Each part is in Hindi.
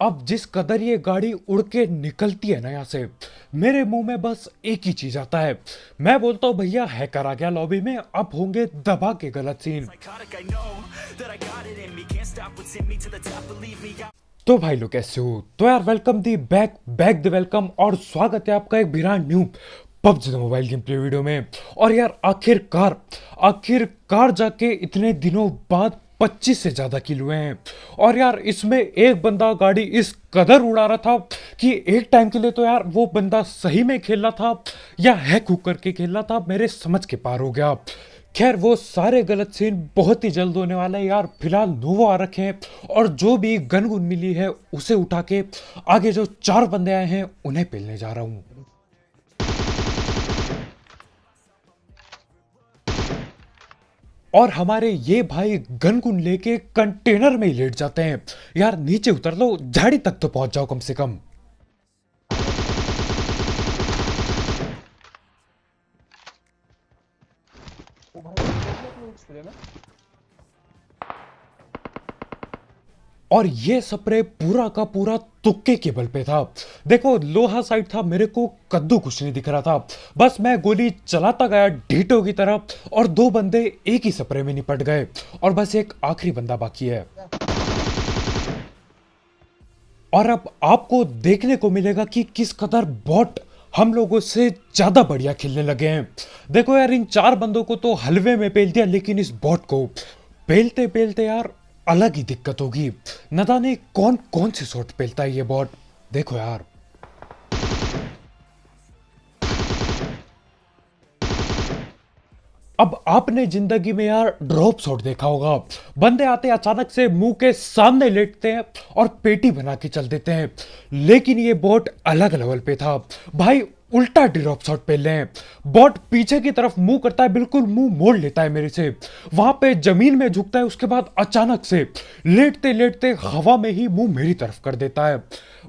अब जिस कदर ये गाड़ी उड़ के निकलती है ना यहाँ से, मेरे मुँह में बस एक ही चीज़ आता है। मैं बोलता हूँ, भैया, हैकर आ गया लॉबी में, अब होंगे दबा के गलत सीन तो भाई लोग कैसे हो। तो यार welcome the back back the welcome और स्वागत है आपका एक brand new PUBG mobile game play video में। और यार, आखिरकार आखिरकार जाके इतने दिनों बाद 25 से ज़्यादा किल हैं। और यार, इसमें एक बंदा गाड़ी इस कदर उड़ा रहा था कि एक टाइम के लिए तो यार वो बंदा सही में खेल रहा था या हैक हुक करके खेल रहा था, मेरे समझ के पार हो गया। खैर, वो सारे गलत सीन बहुत ही जल्द होने वाला है यार। फ़िलहाल नोवो आ रखे हैं और जो भी गन गुन मिली है, उसे उठा के आगे जो चार बंदे आए हैं, उन्हें पेलने जा रहा हूँ। और हमारे ये भाई गन गुन लेके कंटेनर में ही लेट जाते हैं। यार, नीचे उतर लो, झाड़ी तक तो पहुँच जाओ कम से कम। और ये स्प्रे पूरा का पूरा तुक्के के बल पे था। देखो, लोहा साइड था, मेरे को कद्दू कुछ नहीं दिख रहा था। बस मैं गोली चलाता गया ढीटो की तरफ़ और दो बंदे एक ही स्प्रे में निपट गए और बस एक आखिरी बंदा बाकी है। और अब आपको देखने को मिलेगा कि किस कदर बॉट हम लोगों से ज़्यादा बढ़िया खेलने लगे हैं। देखो यार, इन चार बंदों को तो हलवे में पेल दिया, लेकिन इस बॉट को पेलते पेलते यार अलग ही दिक्कत होगी। न जाने कौन कौन से शॉट पेलता है ये बॉट देखो यार। अब आपने ज़िंदगी में यार ड्रॉप शॉट देखा होगा। बंदे आते अचानक से मुँह के सामने लेटते हैं और पेटी बना के चल देते हैं। लेकिन ये बोट अलग लेवल पे था। भाई उल्टा ड्रॉप शॉट पे लें। बॉट पीछे की तरफ़ मुँह करता है, बिल्कुल मुँह मोड़ लेता है मेरे से। वहाँ पे ज़मीन में झुकता है, उसके बाद अचानक से लेटते लेटते हवा में ही मुँह मेरी तरफ़ कर देता है।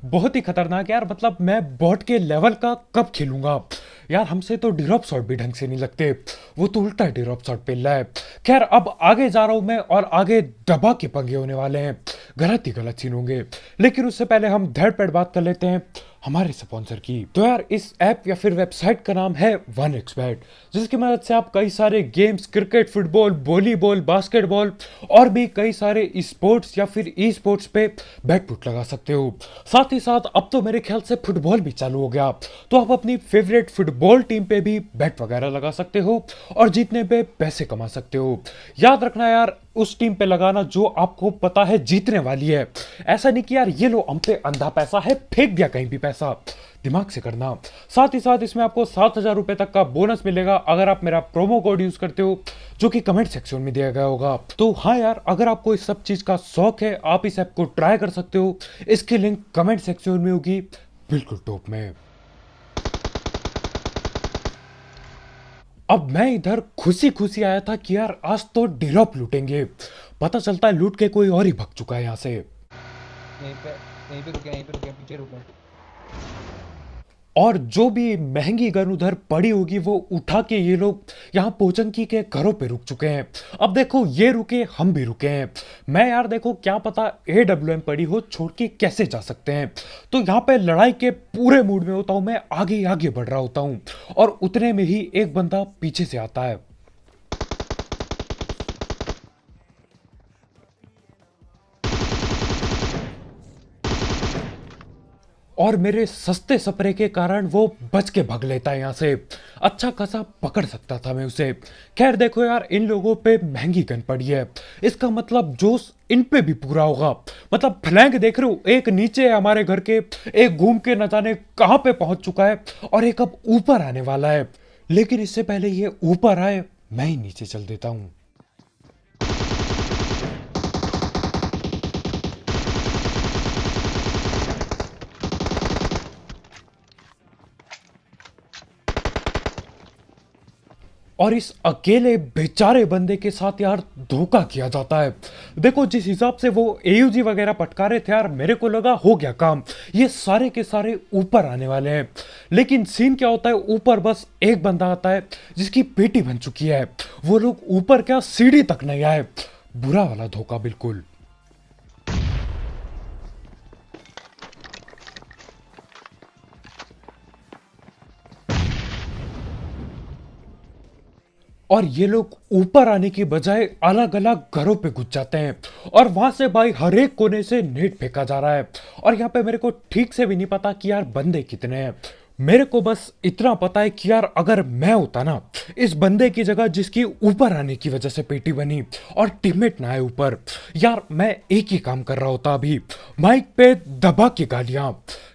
बहुत ही खतरनाक यार मतलब मैं बॉट के लेवल का कब खेलूँगा? यार, हमसे तो ड्रॉप शॉट भी ढंग से नहीं लगते। वो तो उल्टा ड्रॉप शॉट पे है खैर, अब आगे जा रहा हूँ मैं और आगे दबा के पंगे होने वाले हैं। गलत ही गलत सीन होंगे। लेकिन उससे पहले हम धड़ पेड़ बात कर लेते हैं। हमारे स्पॉन्सर की। तो यार, इस ऐप या फिर वेबसाइट का नाम है वन एक्सबैट जिसकी मदद से आप कई सारे games cricket football volleyball basketball और भी कई सारे स्पोर्ट्स या फिर ई स्पोर्ट्स पे बैट पुट लगा सकते हो। साथ ही साथ, अब तो मेरे ख्याल से फुटबॉल भी चालू हो गया। तो आप अपनी फेवरेट फुटबॉल टीम पे भी बैट वगैरह लगा सकते हो और जीतने पे पैसे कमा सकते हो। याद रखना यार उस टीम पे लगाना जो आपको पता है जीतने वाली है। ऐसा नहीं कि यार, ये लो, हम पे अंधा पैसा है, फेंक दिया कहीं भी पैसा। दिमाग से करना। साथ ही साथ इसमें आपको सात हज़ार रुपए तक का बोनस मिलेगा अगर आप मेरा प्रोमो कोड यूज़ करते हो, जो कि कमेंट सेक्शन में दिया गया होगा। तो हाँ यार, अगर आपको इस सब चीज़ का शौक है, आप इस ऐप को ट्राई कर सकते हो। इसकी लिंक कमेंट सेक्शन में होगी, बिल्कुल टॉप में। अब मैं इधर खुशी खुशी आया था कि यार आज तो डिरॉप लूटेंगे। पता चलता है लूट के कोई और ही भग चुका है यहाँ से। यहीं पे यहीं पे रुके यहीं पे रुके पीछे रुके और जो भी महँगी गन उधर पड़ी होगी, वो उठा के ये लोग यहाँ पोचंकी के घरों पे रुक चुके हैं। अब देखो, ये रुके, हम भी रुके हैं। मैं यार देखो, क्या पता ए डब्ल्यू एम पड़ी हो, छोड़ के कैसे जा सकते हैं? तो यहाँ पे लड़ाई के पूरे मूड में होता हूँ, मैं आगे आगे बढ़ रहा होता हूँ। और उतने में ही एक बंदा पीछे से आता है। और मेरे सस्ते सपरे के कारण वो बच के भग लेता है यहाँ से। अच्छा खासा पकड़ सकता था मैं उसे। खैर, देखो यार, इन लोगों पे महँगी गन पड़ी है। इसका मतलब जोश इन पे भी पूरा होगा। मतलब फ्लैंक देख रहे हो, एक नीचे है हमारे घर के, एक घूम के न जाने कहाँ पे पहुँच चुका है और एक अब ऊपर आने वाला है। लेकिन इससे पहले ये ऊपर आए, मैं ही नीचे चल देता हूँ। और इस अकेले बेचारे बंदे के साथ यार धोखा किया जाता है। देखो, जिस हिसाब से वो एयूजी वगैरह पटका रहे थे यार, मेरे को लगा हो गया काम। ये सारे के सारे ऊपर आने वाले हैं। लेकिन सीन क्या होता है? ऊपर बस एक बंदा आता है, जिसकी पेटी बन चुकी है। वो लोग ऊपर क्या, सीढ़ी तक नहीं आए। बुरा वाला धोखा, बिल्कुल। और ये लोग ऊपर आने की बजाय अलग अलग घरों पे घुस जाते हैं और वहाँ से भाई हर एक कोने से नेट फेंका जा रहा है। और यहाँ पे मेरे को ठीक से भी नहीं पता कि यार बंदे कितने हैं। मेरे को बस इतना पता है कि यार अगर मैं होता ना, इस बंदे की जगह जिसकी ऊपर आने की वजह से पेटी बनी और टीममेट ना आए ऊपर, यार मैं एक ही काम कर रहा होता अभी, माइक पे दबा के गालियाँ।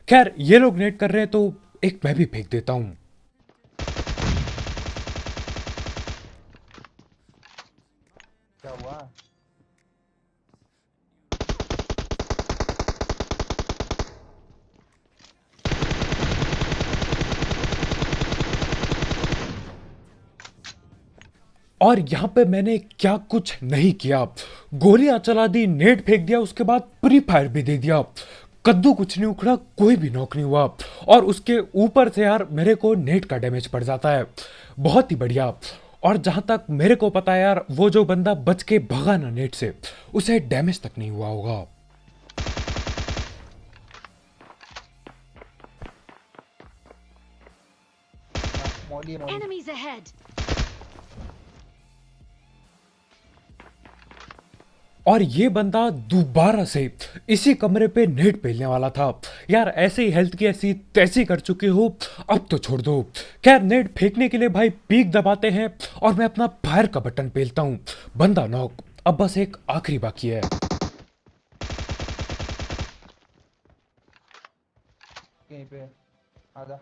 खैर, ये लोग नेट कर रहे हैं तो एक मैं भी फेंक देता हूँ क्या हुआ और यहाँ पे मैंने क्या कुछ नहीं किया। गोलियाँ चला दी नेट फेंक दिया उसके बाद प्री फायर भी दे दिया। कद्दू कुछ नहीं उखड़ा कोई भी नॉक नहीं हुआ। और उसके ऊपर से यार मेरे को नेट का डैमेज पड़ जाता है। बहुत ही बढ़िया। और जहाँ तक मेरे को पता है यार वो जो बंदा बच के भगा ना नेट से उसे डैमेज तक नहीं हुआ होगा। Enemies ahead! और ये बंदा दोबारा से इसी कमरे पे नेट पेलने वाला था। यार, ऐसे ही हेल्थ की ऐसी तैसी कर चुके हो, अब तो छोड़ दो। खैर, नेट फेंकने के लिए भाई पीक दबाते हैं और मैं अपना फायर का बटन पेलता हूँ। बंदा नॉक अब बस एक आखिरी बाकी है। यहीं पे, आजा।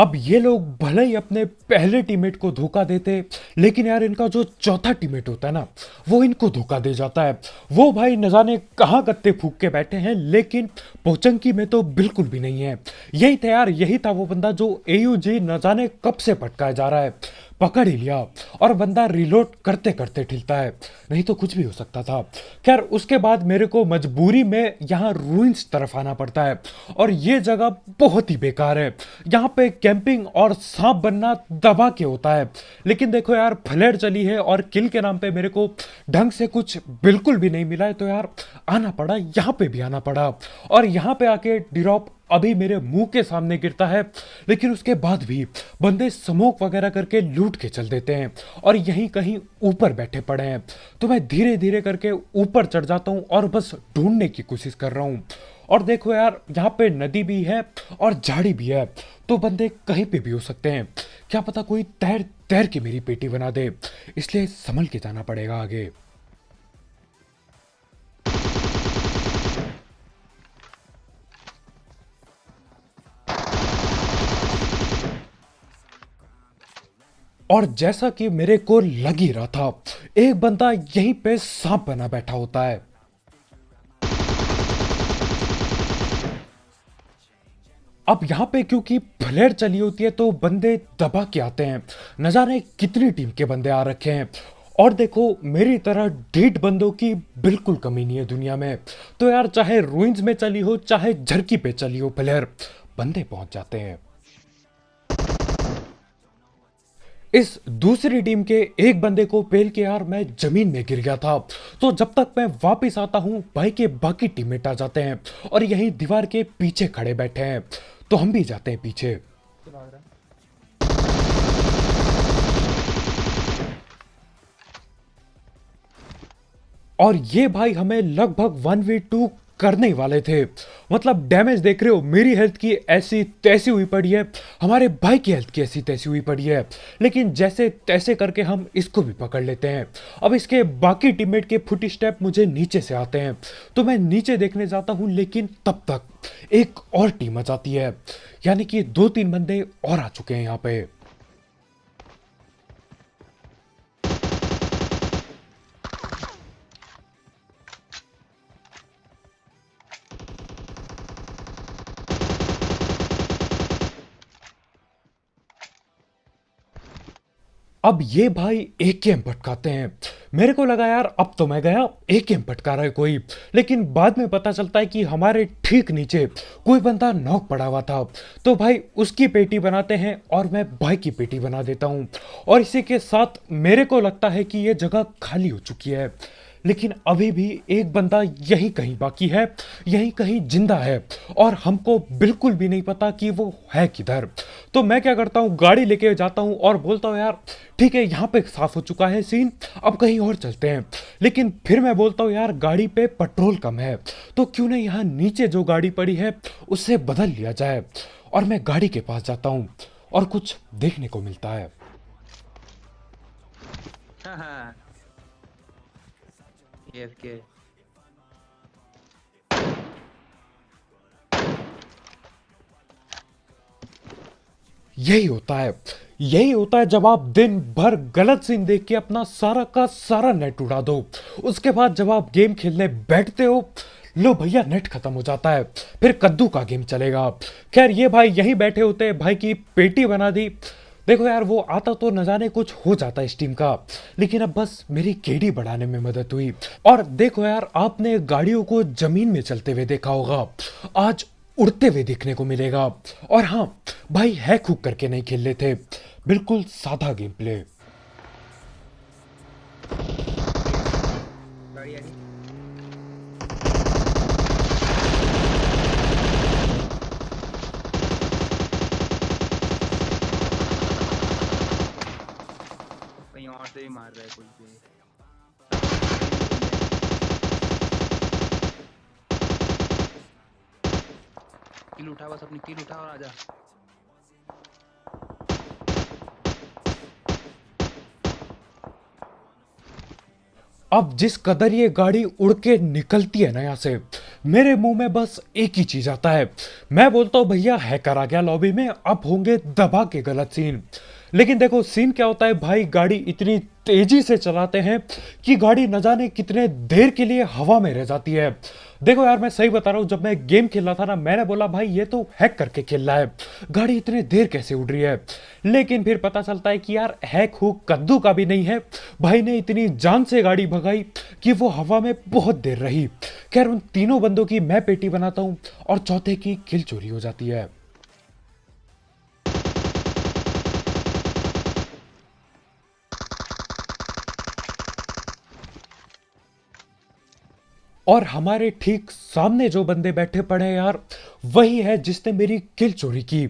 अब ये लोग भले ही अपने पहले टीममेट को धोखा देते, लेकिन यार इनका जो चौथा टीममेट होता है ना, वो इनको धोखा दे जाता है। वो भाई न जाने कहाँ गत्ते फूक के बैठे हैं, लेकिन पोचंकी में तो बिल्कुल भी नहीं है। यही था यार, यही था वो बंदा जो एयूजी न जाने कब से भटकाया जा रहा है। पकड़ ही लिया और बंदा रिलोड करते करते ठिलता है। नहीं तो कुछ भी हो सकता था। खैर, उसके बाद मेरे को मजबूरी में यहाँ रूइंस तरफ़ आना पड़ता है और ये जगह बहुत ही बेकार है। यहाँ पे कैंपिंग और सांप बनना दबा के होता है। लेकिन देखो यार फ्लेयर चली है और किल के नाम पे मेरे को ढंग से कुछ बिल्कुल भी नहीं मिला है तो यार आना पड़ा, यहाँ पे भी आना पड़ा। और यहाँ पे आके ड्रॉप अभी मेरे मुँह के सामने गिरता है, लेकिन उसके बाद भी बंदे स्मोक वगैरह करके लूट के चल देते हैं और यहीं कहीं ऊपर बैठे पड़े हैं। तो मैं धीरे धीरे करके ऊपर चढ़ जाता हूँ और बस ढूँढने की कोशिश कर रहा हूँ। और देखो यार, यहाँ पे नदी भी है और झाड़ी भी है तो बंदे कहीं पे भी हो सकते हैं। क्या पता कोई तैर तैर के मेरी पेटी बना दे, इसलिए संभल के जाना पड़ेगा आगे। और जैसा कि मेरे को लग ही रहा था, एक बंदा यहीं पे सांप बना बैठा होता है। अब यहाँ पे क्योंकि फ्लेयर चली होती है तो बंदे दबा के आते हैं। न जाने कितनी टीम के बंदे आ रखे हैं। और देखो, मेरी तरह ढीठ बंदों की बिल्कुल कमी नहीं है दुनिया में। तो यार, चाहे रूइंस में चली हो, चाहे झरकी पे चली हो फ्लेयर बंदे पहुँच जाते हैं। इस दूसरी टीम के एक बंदे को पेल के यार मैं ज़मीन में गिर गया था। तो जब तक मैं वापस आता हूँ, भाई के बाकी टीममेट आ जाते हैं और यहीं दीवार के पीछे खड़े बैठे हैं। तो हम भी जाते हैं पीछे। और ये भाई हमें लगभग वन वी टू करने ही वाले थे। मतलब डैमेज देख रहे हो, मेरी हेल्थ की ऐसी तैसी हुई पड़ी है, हमारे भाई की हेल्थ की ऐसी तैसी हुई पड़ी है। लेकिन जैसे तैसे करके हम इसको भी पकड़ लेते हैं। अब इसके बाकी टीममेट के फुट स्टेप मुझे नीचे से आते हैं। तो मैं नीचे देखने जाता हूँ, लेकिन तब तक एक और टीम आ जाती है। यानी कि दो तीन बंदे और आ चुके हैं यहाँ पे। अब ये भाई एक एम भटकाते हैं। मेरे को लगा यार, अब तो मैं गया एक एम पटका रहा है कोई। लेकिन बाद में पता चलता है कि हमारे ठीक नीचे कोई बंदा नॉक पड़ा हुआ था। तो भाई उसकी पेटी बनाते हैं और मैं भाई की पेटी बना देता हूँ। और इसी के साथ मेरे को लगता है कि ये जगह खाली हो चुकी है। लेकिन अभी भी एक बंदा यही कहीं बाकी है, यही कहीं ज़िंदा है और हमको बिल्कुल भी नहीं पता कि वो है किधर। तो मैं क्या करता हूँ, गाड़ी लेके जाता हूँ और बोलता हूँ, यार, ठीक है, यहाँ पे साफ़ हो चुका है सीन अब कहीं और चलते हैं। लेकिन फिर मैं बोलता हूँ, यार, गाड़ी पे पेट्रोल कम है तो क्यों नहीं यहाँ नीचे जो गाड़ी पड़ी है, उससे बदल लिया जाए? और मैं गाड़ी के पास जाता हूँ और कुछ देखने को मिलता है। AFK. यही होता है। यही होता है जब आप दिन भर गलत सीन देख के अपना सारा का सारा नेट उड़ा दो। उसके बाद जब आप गेम खेलने बैठते हो, लो भैया नेट खत्म हो जाता है। फिर कद्दू का गेम चलेगा। खैर, ये भाई यहीं बैठे होते भाई की पेटी बना दी। देखो यार, वो आता तो न जाने कुछ हो जाता इस टीम का, लेकिन अब बस मेरी केडी बढ़ाने में मदद हुई। और देखो यार, आपने गाड़ियों को ज़मीन में चलते हुए देखा होगा, आज उड़ते हुए देखने को मिलेगा। और हाँ भाई हैक हुक करके नहीं खेल रहे थे, बिल्कुल साधा गेम प्ले गाड़ी आ गई कहीं और कोई भी किल उठा, बस अपनी किल उठा और आजा। अब जिस कदर ये गाड़ी उड़ के निकलती है ना यहाँ से, मेरे मुँह में बस एक ही चीज़ आता है। मैं बोलता हूँ, भैया, हैकर आ गया लॉबी में, अब होंगे दबा के गलत सीन लेकिन देखो सीन क्या होता है? भाई, गाड़ी इतनी तेज़ी से चलाते हैं कि गाड़ी न जाने कितने देर के लिए हवा में रह जाती है। देखो यार, मैं सही बता रहा हूँ, जब मैं गेम खेल रहा था ना, मैंने बोला, भाई, ये तो हैक करके खेल रहा है। गाड़ी इतने देर कैसे उड़ रही है? लेकिन फिर पता चलता है कि यार हैक हुक कद्दू का भी नहीं है। भाई ने इतनी जान से गाड़ी भगाई कि वो हवा में बहुत देर रही। खैर, उन तीनों बंदों की मैं पेटी बनाता हूँ और चौथे की किल चोरी हो जाती है। और हमारे ठीक सामने जो बंदे बैठे पड़े हैं यार, वही है जिसने मेरी किल चोरी की।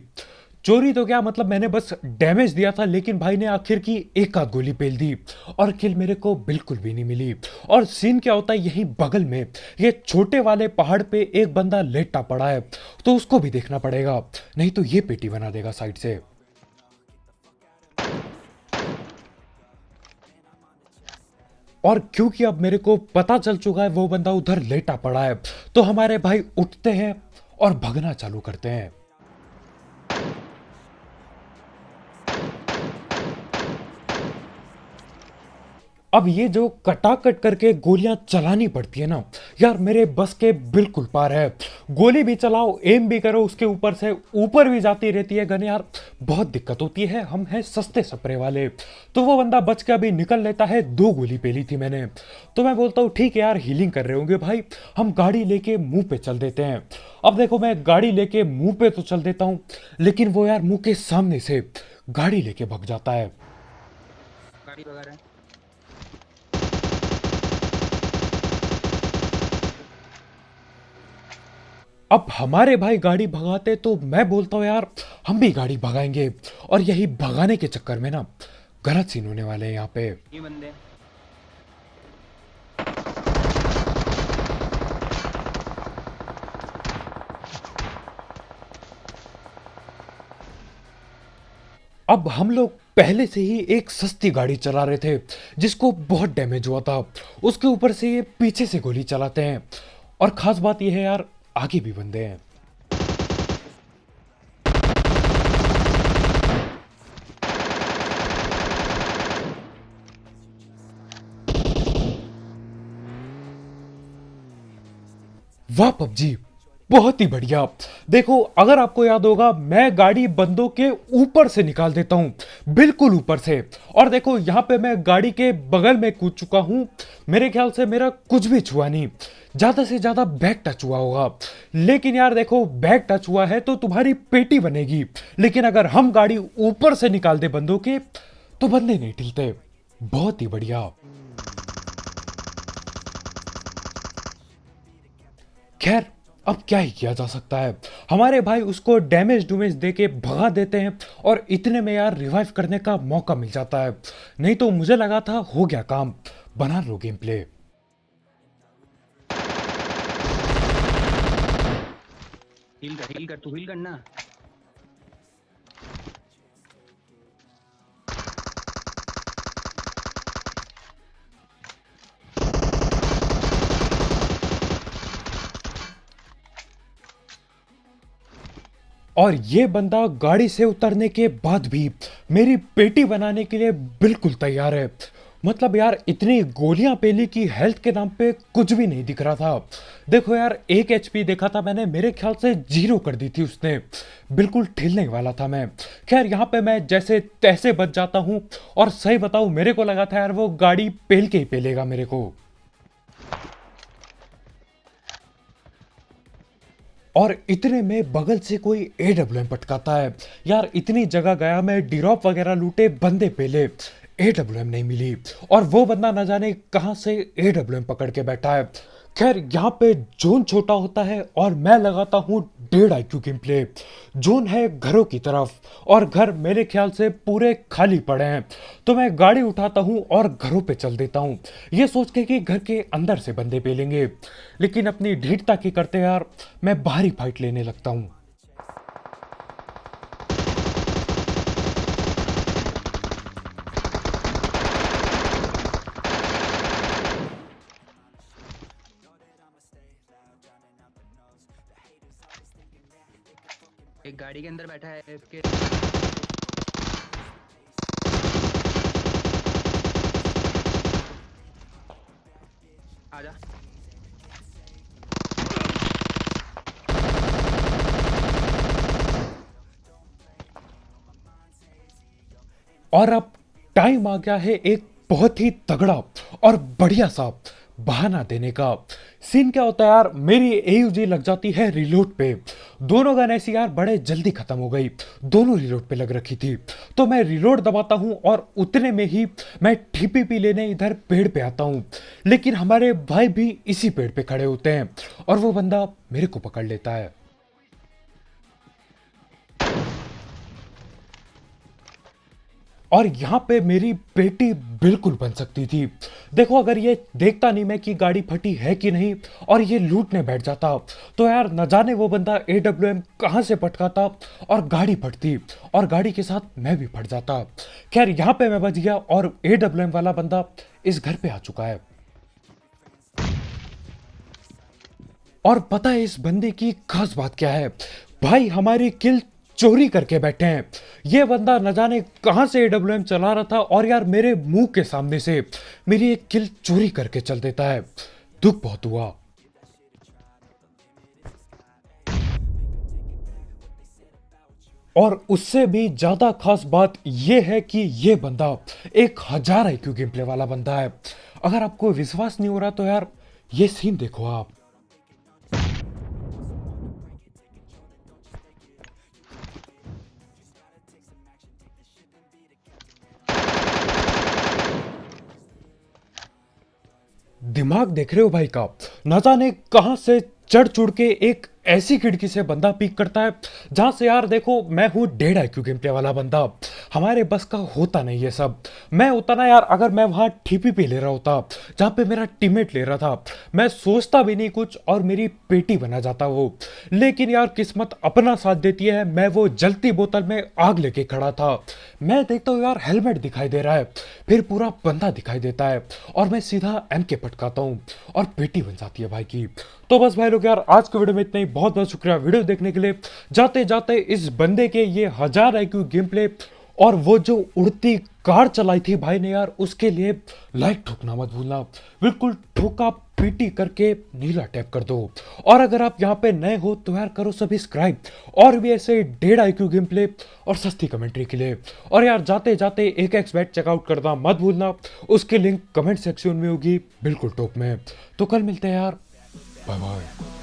चोरी तो क्या मतलब मैंने बस डैमेज दिया था, लेकिन भाई ने आखिर की एक आध गोली पेल दी और किल मेरे को बिल्कुल भी नहीं मिली। और सीन क्या होता है, यहीं बगल में, ये छोटे वाले पहाड़ पे एक बंदा लेटा पड़ा है तो उसको भी देखना पड़ेगा, नहीं तो ये पेटी बना देगा साइड से। और क्योंकि अब मेरे को पता चल चुका है वो बंदा उधर लेटा पड़ा है तो हमारे भाई उठते हैं और भगना चालू करते हैं। अब ये जो कटाकट करके गोलियाँ चलानी पड़ती है ना, यार मेरे बस के बिल्कुल पार है। गोली भी चलाओ एम भी करो, उसके ऊपर से ऊपर भी जाती रहती है गन यार। बहुत दिक्कत होती है, हम हैं सस्ते सपरे वाले। तो वो बंदा बच के अभी निकल लेता है, दो गोली पेली थी मैंने। तो मैं बोलता हूँ, ठीक है यार हीलिंग कर रहे होंगे भाई, हम गाड़ी लेके मुँह पे चल देते हैं। अब देखो, मैं गाड़ी लेके मुँह पे तो चल देता हूँ, लेकिन वो यार मुँह के सामने से गाड़ी लेके भग जाता है। गाड़ी अब हमारे भाई गाड़ी भगाते तो मैं बोलता हूँ यार हम भी गाड़ी भगाएँगे। और यही भगाने के चक्कर में ना गलत सीन होने वाले हैं यहाँ पे। ये बंदे। अब हम लोग पहले से ही एक सस्ती गाड़ी चला रहे थे जिसको बहुत डैमेज हुआ था। उसके ऊपर से ये पीछे से गोली चलाते हैं। और खास बात यह है यार आगे भी बंदे हैं। वाह पबजी। बहुत ही बढ़िया। देखो, अगर आपको याद होगा, मैं गाड़ी बंदों के ऊपर से निकाल देता हूँ, बिल्कुल ऊपर से। और देखो, यहाँ पे मैं गाड़ी के बगल में कूद चुका हूँ। मेरे ख्याल से मेरा कुछ भी छुआ नहीं। ज़्यादा से ज़्यादा बैग टच हुआ होगा। लेकिन यार देखो, बैग टच हुआ है तो तुम्हारी पेटी बनेगी। लेकिन अगर हम गाड़ी ऊपर से निकाल दे बंदों के तो बंदे नहीं टिलते बहुत ही बढ़िया। खैर अब क्या ही किया जा सकता है? हमारे भाई उसको डैमेज डूमेज दे के भगा देते हैं और इतने में यार रिवाइव करने का मौका मिल जाता है। नहीं तो मुझे लगा था हो गया काम। बना लो गेम प्ले हिल कर हील कर, तू हील करना। और ये बंदा गाड़ी से उतरने के बाद भी मेरी पेटी बनाने के लिए बिल्कुल तैयार है। मतलब यार, इतनी गोलियाँ पेली की हेल्थ के नाम पे कुछ भी नहीं दिख रहा था। देखो यार, एक एचपी देखा था मैंने, मेरे ख्याल से ज़ीरो कर दी थी उसने। बिल्कुल ठिलने वाला था मैं। खैर, यहाँ पे मैं जैसे तैसे बच जाता हूँ। और सही बताऊँ, मेरे को लगा था यार, वो गाड़ी पेल के ही पेलेगा मेरे को। और इतने में बगल से कोई ए डब्ल्यू एम पटकाता है। यार, इतनी जगह गया मैं डिरॉप वगैरह लूटे, बंदे पेले। ए डब्ल्यू एम नहीं मिली। और वो बंदा ना जाने कहाँ से ए डब्ल्यू एम पकड़ के बैठा है। खैर, यहाँ पे जोन छोटा होता है और मैं लगाता हूँ डेढ़ आई गेम प्ले जोन है घरों की तरफ़ और घर मेरे ख्याल से पूरे खाली पड़े हैं। तो मैं गाड़ी उठाता हूँ और घरों पे चल देता हूँ। ये सोच के कि घर के अंदर से बंदे पे लेंगे लेकिन अपनी ढीठता की करते यार, मैं बाहरी फाइट लेने लगता हूँ। गाड़ी के अंदर बैठा है इसके। आजा। और अब टाइम आ गया है एक बहुत ही तगड़ा और बढ़िया सा बहाना देने का। सीन क्या होता है यार, मेरी एयूजी लग जाती है रिलोड पे। दोनों गन ऐसी यार बड़े जल्दी खत्म हो गई। दोनों रिलोड पे लग रखी थी। तो मैं रिलोड दबाता हूँ और उतने में ही मैं पी लेने इधर पेड़ पे आता हूँ। लेकिन हमारे भाई भी इसी पेड़ पे खड़े होते हैं और वो बंदा मेरे को पकड़ लेता है। और यहाँ पे मेरी बेटी बिल्कुल बन सकती थी। देखो, अगर ये देखता नहीं मैं कि गाड़ी फटी है कि नहीं और ये लूटने बैठ जाता तो यार न जाने वो बंदा ए डब्ल्यू एम कहाँ से पटकाता और गाड़ी फटती और गाड़ी के साथ मैं भी फट जाता। खैर, यहाँ पे मैं बच गया और ए डब्ल्यू एम वाला बंदा इस घर पे आ चुका है। और पता है इस बंदे की खास बात क्या है? भाई, हमारी किल चोरी करके बैठे हैं। ये बंदा न जाने कहाँ से एडब्ल्यू चला रहा था और यार मेरे मुँह के सामने से मेरी एक किल चोरी करके चल देता है। दुख बहुत हुआ। और उससे भी ज़्यादा खास बात यह है कि यह बंदा एक हज़ार आईक्यू गेम प्ले वाला बंदा है। अगर आपको विश्वास नहीं हो रहा तो यार ये सीन देखो आप। दिमाग देख रहे हो भाई का? न जाने कहाँ से चढ़ चुड़ के एक ऐसी खिड़की से बंदा पीक करता है, जहाँ से यार देखो, मैं हूँ डेढ़ आई क्यू गेम प्ले वाला बंदा। हमारे बस का होता नहीं ये सब। मैं होता ना यार, अगर मैं वहाँ ठीपी पे ले रहा होता, जहाँ पे मेरा टीममेट ले रहा था, मैं सोचता भी नहीं कुछ और मेरी पेटी बना जाता वो। लेकिन यार किस्मत अपना साथ देती है, मैं वो जलती बोतल में आग लेके खड़ा था। मैं देखता हूँ यार, हेलमेट दिखाई दे रहा है, फिर पूरा बंदा दिखाई देता है, और मैं सीधा एम के पटकाता हूँ, और पेटी बन जाती है भाई की। तो बस भाई लोग यार, आज के वीडियो में इतना ही। बहुत बहुत शुक्रिया वीडियो देखने के लिए। जाते जाते इस बंदे के ये हज़ार आई गेम प्ले और वो जो उड़ती कार चलाई थी भाई ने यार, उसके लिए लाइक ठोकना मत भूलना। बिल्कुल ठोका पीटी करके नीला टैप कर दो। और अगर आप यहाँ पे नए हो तो यार करो सब्सक्राइब और भी ऐसे डेढ़ आई गेम प्ले और सस्ती कमेंट्री के लिए। और यार जाते जाते एक एक्स बैट चेकआउट करना मत भूलना। उसकी लिंक कमेंट सेक्शन में होगी, बिल्कुल टॉप में। तो कल मिलते हैं यार। Bye bye